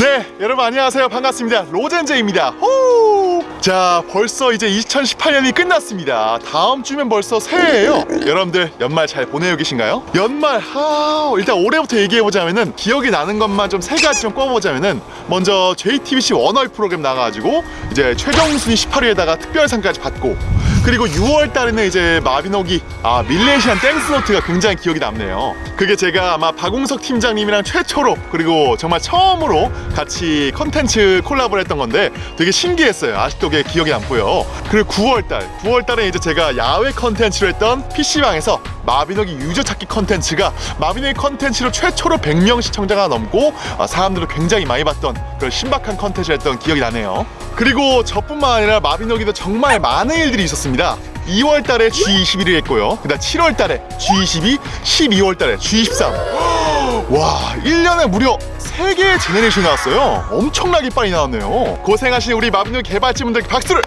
네 여러분 안녕하세요. 반갑습니다. 로젠제입니다. 호! 자 벌써 이제 2018년이 끝났습니다. 다음 주면 벌써 새해예요. 여러분들 연말 잘 보내고 계신가요? 연말 하 일단 올해부터 얘기해보자면은 기억이 나는 것만 좀 세 가지 좀 꼽아보자면은 먼저 JTBC 원어휘 프로그램 나가가지고 이제 최종 순위 18위에다가 특별상까지 받고 그리고 6월 달에는 이제 마비노기 아 밀레시안 Thanks Note가 굉장히 기억이 남네요. 그게 제가 아마 박웅석 팀장님이랑 최초로 그리고 정말 처음으로 같이 컨텐츠 콜라보를 했던 건데 되게 신기했어요. 아직도 그게 기억이 남고요. 그리고 9월 달 9월 달에 이제 제가 야외 컨텐츠를 했던 PC방에서 마비노기 유저 찾기 컨텐츠가 마비노기 컨텐츠로 최초로 100명 시청자가 넘고 아, 사람들도 굉장히 많이 봤던 그런 신박한 컨텐츠를 했던 기억이 나네요. 그리고 저뿐만 아니라 마비노기도 정말 많은 일들이 있었습니다. 2월 달에 G21을 했고요. 그 다음 7월 달에 G22 12월 달에 G23. 와 1년에 무려 3개의 generation이 나왔어요. 엄청나게 빨리 나왔네요. 고생하신 우리 마비노기 개발진분들께 박수를!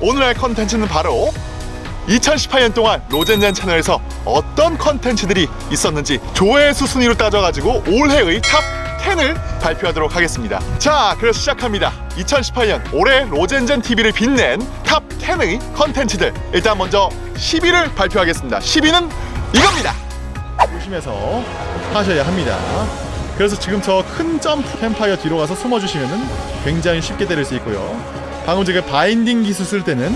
오늘 할 컨텐츠는 바로 2018년 동안 로젠젠 채널에서 어떤 컨텐츠들이 있었는지 조회수 순위로 따져가지고 올해의 top 10을 발표하도록 하겠습니다. 자 그래서 시작합니다. 2018년 올해 로젠젠 TV를 빛낸 top 10의 컨텐츠들. 일단 먼저 10위를 발표하겠습니다. 10위는 이겁니다. 조심해서 하셔야 합니다. 그래서 지금 저 큰 점프 캠파이어 뒤로 가서 숨어주시면 굉장히 쉽게 때릴 수 있고요. 방금 제가 binding 기술 쓸 때는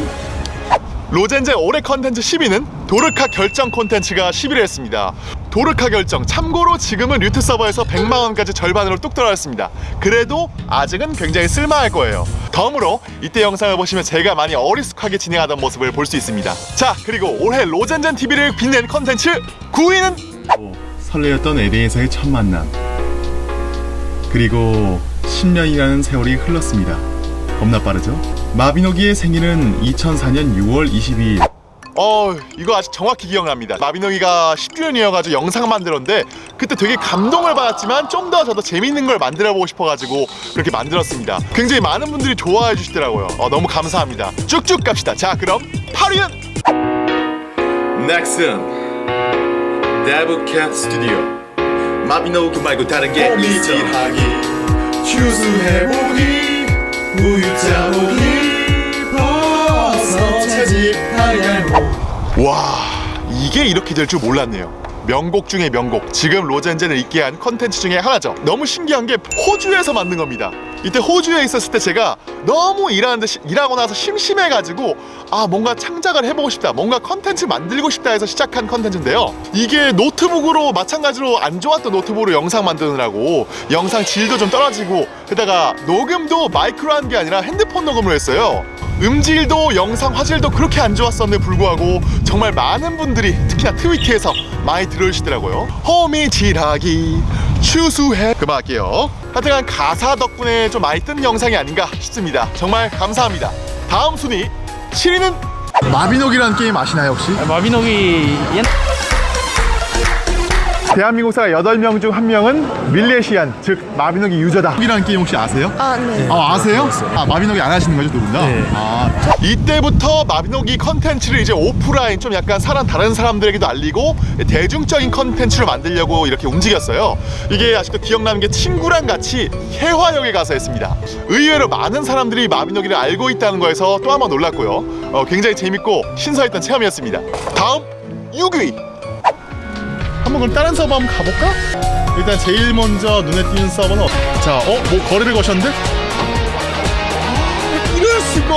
로젠제 올해 컨텐츠 10위는 도르카 결정 콘텐츠가 10위를 했습니다. 도르카 결정 참고로 지금은 류트 서버에서 100만원까지 절반으로 뚝 떨어졌습니다. 그래도 아직은 굉장히 쓸만할 거예요. 덤으로 이때 영상을 보시면 제가 많이 어리숙하게 진행하던 모습을 볼 수 있습니다. 자 그리고 올해 로젠젠 TV를 빛낸 컨텐츠 9위는? 설레었던 에덴에서의 첫 만남. 그리고 10년이라는 세월이 흘렀습니다. 겁나 빠르죠? 마비노기의 생일은 2004년 6월 22일. 어 이거 아직 정확히 기억납니다. 마비노기가 10주년이어가지고 영상 만들었는데 그때 되게 감동을 받았지만 좀 더 저도 재밌는 걸 만들어보고 싶어가지고 그렇게 만들었습니다. 굉장히 많은 분들이 좋아해 주시더라고요. 어, 너무 감사합니다. 쭉쭉 갑시다. 자 그럼 8위는? 넥슨 데브캣 스튜디오. 마비노기 말고 다른 게 어. 이질하기. 추수해보기 우유짜 보기 와 이게 이렇게 될 줄 몰랐네요. 명곡 중에 명곡 지금 로젠젠을 있게 한 컨텐츠 중에 하나죠. 너무 신기한 게 호주에서 만든 겁니다. 이때 호주에 있었을 때 제가 너무 일하는데 시- 일하고 나서 심심해가지고 아 뭔가 창작을 해보고 싶다 뭔가 컨텐츠 만들고 싶다 해서 시작한 컨텐츠인데요. 이게 노트북으로 마찬가지로 안 좋았던 노트북으로 영상 만드느라고 영상 질도 좀 떨어지고 게다가 녹음도 마이크로 한 게 아니라 핸드폰 녹음을 했어요 음질도 영상 화질도 그렇게 안 좋았었는데 불구하고 정말 많은 분들이 특히나 트위터에서 많이 들어주시더라고요. 호미질하기 추수해. 그만할게요. 하여튼간 가사 덕분에 좀 많이 뜬 영상이 아닌가 싶습니다. 정말 감사합니다. 다음 순위 7위는? 마비노기라는 게임 아시나요 혹시? 마비노기 옛 대한민국 사람 8명 중 1명은 밀레시안 즉 마비노기 유저다 이라는 게임 혹시 아세요? 아, 네. 아 아세요? 아 마비노기 안 하시는 거죠 누군가? 네. 아 이때부터 마비노기 컨텐츠를 이제 오프라인 좀 약간 사람 다른 사람들에게도 알리고 대중적인 컨텐츠를 만들려고 이렇게 움직였어요. 이게 아직도 기억나는 게 친구랑 같이 혜화역에 가서 했습니다. 의외로 많은 사람들이 마비노기를 알고 있다는 거에서 또 한 번 놀랐고요. 어, 굉장히 재밌고 신선했던 체험이었습니다. 다음 6위. 한번 그럼 다른 서버 한번 가볼까? 일단 제일 먼저 눈에 띄는 서버는 어... 자, 어? 뭐 거래를 거셨는데? 이럴 수가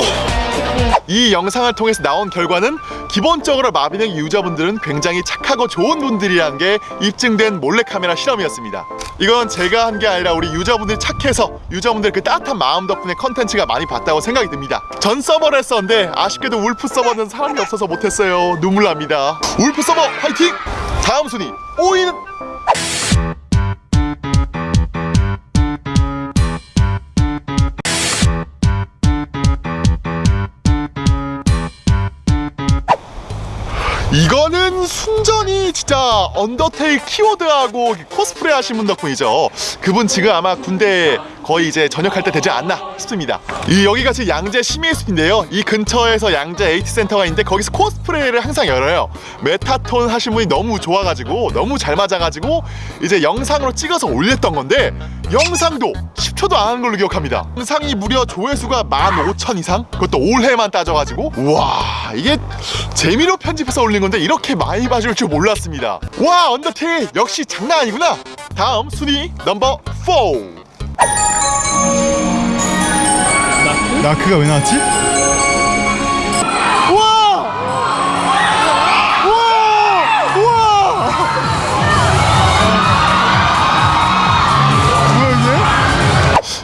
이 영상을 통해서 나온 결과는 기본적으로 마비노기 유저분들은 굉장히 착하고 좋은 분들이라는 게 입증된 몰래카메라 실험이었습니다 이건 제가 한 게 아니라 우리 유저분들이 착해서 유저분들 그 따뜻한 마음 덕분에 컨텐츠가 많이 봤다고 생각이 듭니다 전 서버를 했었는데 아쉽게도 울프 서버는 사람이 없어서 못했어요 눈물 납니다 울프 서버 화이팅! 다음 순위 5위는 이거는 순전히 진짜 언더테일 키워드하고 코스프레 하신 분 덕분이죠. 그분 지금 아마 군대 거의 이제 전역할 때 되지 않나 싶습니다. 이 여기가 지금 양재 시민의숲인데요. 이 근처에서 양재 aT 센터가 있는데 거기서 코스프레를 항상 열어요. 메타톤 하신 분이 너무 좋아가지고 너무 잘 맞아가지고 이제 영상으로 찍어서 올렸던 건데 영상도 10초도 안 한 걸로 기억합니다. 영상이 무려 조회수가 15,000 이상? 그것도 올해만 따져가지고 와 이게 재미로 편집해서 올린 건데 이렇게 많이 봐줄 줄 몰랐습니다. 와 언더테일 역시 장난 아니구나. 다음 순위 넘버 4. 나크 가 왜 나왔지?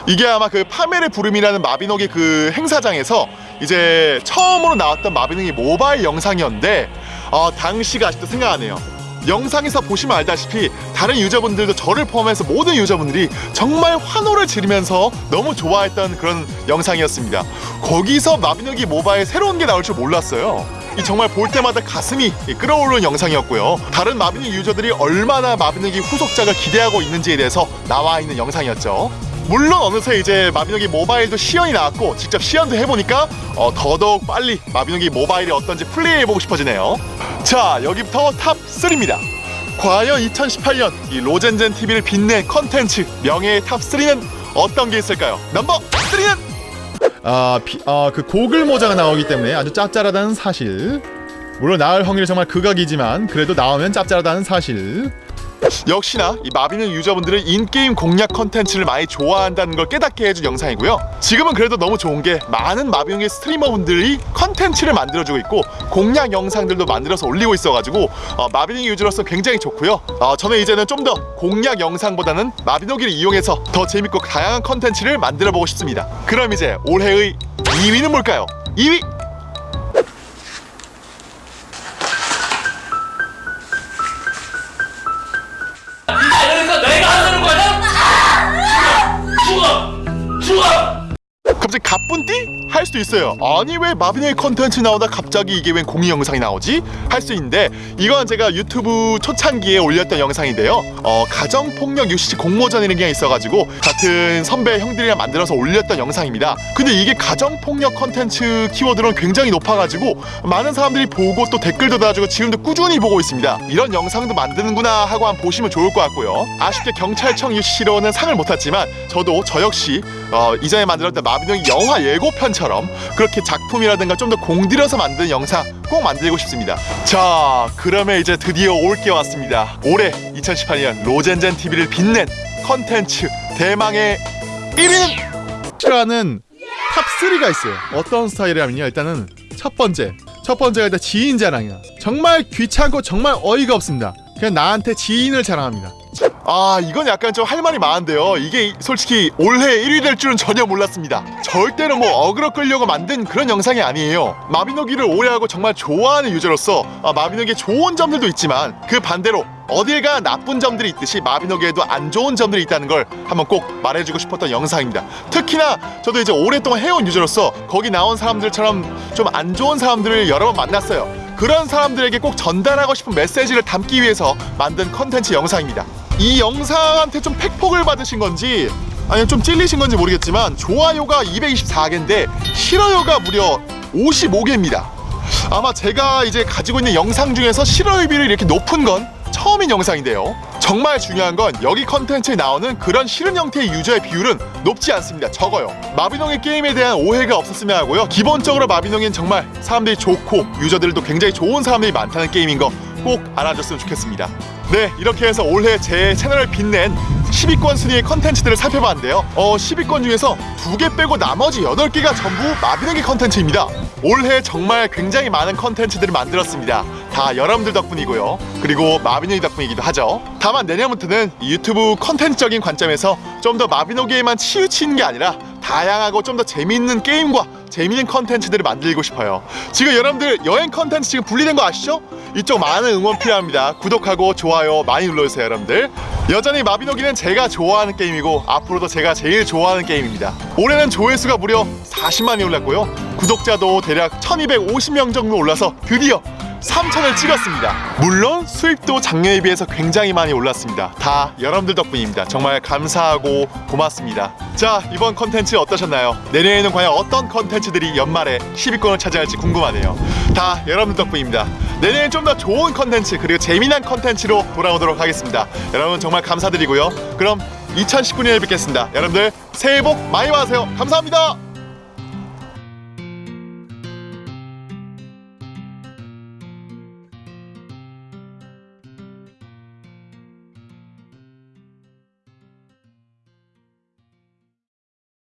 이게 아마 그 파멜의 부름이라는 마비노기 그 행사장에서 이제 처음으로 나왔던 마비노기 모바일 영상이었는데 어, 당시가 아직도 생각나네요. 영상에서 보시면 알다시피 다른 유저분들도 저를 포함해서 모든 유저분들이 정말 환호를 지르면서 너무 좋아했던 그런 영상이었습니다. 거기서 마비노기 모바일 새로운 게 나올 줄 몰랐어요. 이 정말 볼 때마다 가슴이 끌어오르는 영상이었고요. 다른 마비노기 유저들이 얼마나 마비노기 후속작을 기대하고 있는지에 대해서 나와 있는 영상이었죠. 물론 어느새 이제 마비노기 모바일도 시연이 나왔고 직접 시연도 해보니까 어, 더더욱 빨리 마비노기 모바일이 어떤지 플레이해보고 싶어지네요. 자 여기부터 탑 3입니다. 과연 2018년 이 로젠젠 TV를 빛낸 컨텐츠 명예의 탑 3는 어떤 게 있을까요? 넘버 3는 아, 비, 아, 그 고글 모자가 나오기 때문에 아주 짭짤하다는 사실. 물론 나올 확률이 정말 극악이지만 그래도 나오면 짭짤하다는 사실. 역시나 이 마비노 유저분들은 in-game 공략 컨텐츠를 많이 좋아한다는 걸 깨닫게 해준 영상이고요. 지금은 그래도 너무 좋은 게 많은 마비노기 streamer분들이 컨텐츠를 만들어주고 있고 공략 영상들도 만들어서 올리고 있어가지고 어, 마비노기 유저로서 굉장히 좋고요. 어, 저는 이제는 좀 더 공략 영상보다는 마비노기를 이용해서 더 재밌고 다양한 컨텐츠를 만들어보고 싶습니다. 그럼 이제 올해의 2위는 뭘까요? 2위 갑자기 가뿐띠? 할 수도 있어요. 아니 왜 마비노기 컨텐츠 나오다 갑자기 이게 웬 공익 영상이 나오지? 할 수 있는데 이건 제가 유튜브 초창기에 올렸던 영상인데요. 어, 가정폭력 UCC 공모전이라는 게 있어가지고 같은 선배 형들이랑 만들어서 올렸던 영상입니다. 근데 이게 가정폭력 컨텐츠 키워드는 굉장히 높아가지고 많은 사람들이 보고 또 댓글도 달아주고 지금도 꾸준히 보고 있습니다. 이런 영상도 만드는구나 하고 한번 보시면 좋을 것 같고요. 아쉽게 경찰청 UCC로는 상을 못 탔지만 저도 저 역시 어, 이전에 만들었던 마비노기 영화 예고편처럼 그렇게 작품이라든가 좀 더 공들여서 만든 영상 꼭 만들고 싶습니다. 자, 그러면 이제 드디어 올 게 왔습니다. 올해 2018년 로젠젠 TV를 빛낸 컨텐츠 대망의 1위는 싫어하는 탑 3가 있어요. 어떤 스타일이냐면요. 일단은 첫 번째. 첫 번째가 일단 지인 자랑이야. 정말 귀찮고 정말 어이가 없습니다. 그냥 나한테 지인을 자랑합니다. 아 이건 약간 좀 할 말이 많은데요. 이게 솔직히 올해 1위 될 줄은 전혀 몰랐습니다. 절대로 뭐 어그로 끌려고 만든 그런 영상이 아니에요. 마비노기를 오래하고 정말 좋아하는 유저로서 아, 마비노기의 좋은 점들도 있지만 그 반대로 어딜가 나쁜 점들이 있듯이 마비노기에도 안 좋은 점들이 있다는 걸 한번 꼭 말해주고 싶었던 영상입니다. 특히나 저도 이제 오랫동안 해온 유저로서 거기 나온 사람들처럼 좀 안 좋은 사람들을 여러 번 만났어요. 그런 사람들에게 꼭 전달하고 싶은 메시지를 담기 위해서 만든 컨텐츠 영상입니다 이 영상한테 좀 팩폭을 받으신 건지 아니면 좀 찔리신 건지 모르겠지만 좋아요가 224개인데 싫어요가 무려 55개입니다. 아마 제가 이제 가지고 있는 영상 중에서 싫어요 비율이 이렇게 높은 건 처음인 영상인데요. 정말 중요한 건 여기 컨텐츠에 나오는 그런 싫은 형태의 유저의 비율은 높지 않습니다. 적어요. 마비노기 게임에 대한 오해가 없었으면 하고요. 기본적으로 마비노기는 정말 사람들이 좋고 유저들도 굉장히 좋은 사람들이 많다는 게임인 거 꼭 알아줬으면 좋겠습니다. 네, 이렇게 해서 올해 제 채널을 빛낸 10위권 순위의 컨텐츠들을 살펴봤는데요. 어, 10위권 중에서 두 개 빼고 나머지 8개가 전부 마비노기 컨텐츠입니다. 올해 정말 굉장히 많은 컨텐츠들을 만들었습니다. 다 여러분들 덕분이고요. 그리고 마비노기 덕분이기도 하죠. 다만 내년부터는 이 유튜브 컨텐츠적인 관점에서 좀 더 마비노기에만 치우치는 게 아니라 다양하고 좀 더 재미있는 게임과 재미있는 컨텐츠들을 만들고 싶어요. 지금 여러분들 여행 컨텐츠 지금 분리된 거 아시죠? 이쪽 많은 응원 필요합니다. 구독하고 좋아요 많이 눌러주세요, 여러분들. 여전히 마비노기는 제가 좋아하는 게임이고 앞으로도 제가 제일 좋아하는 게임입니다. 올해는 조회수가 무려 40만이 올랐고요. 구독자도 대략 1250명 정도 올라서 드디어 3천을 찍었습니다. 물론 수입도 작년에 비해서 굉장히 많이 올랐습니다. 다 여러분들 덕분입니다. 정말 감사하고 고맙습니다. 자, 이번 컨텐츠 어떠셨나요? 내년에는 과연 어떤 컨텐츠들이 연말에 10위권을 차지할지 궁금하네요. 다 여러분들 덕분입니다. 내년엔 좀 더 좋은 컨텐츠 그리고 재미난 컨텐츠로 돌아오도록 하겠습니다. 여러분 정말 감사드리고요. 그럼 2019년에 뵙겠습니다. 여러분들 새해 복 많이 받으세요. 감사합니다.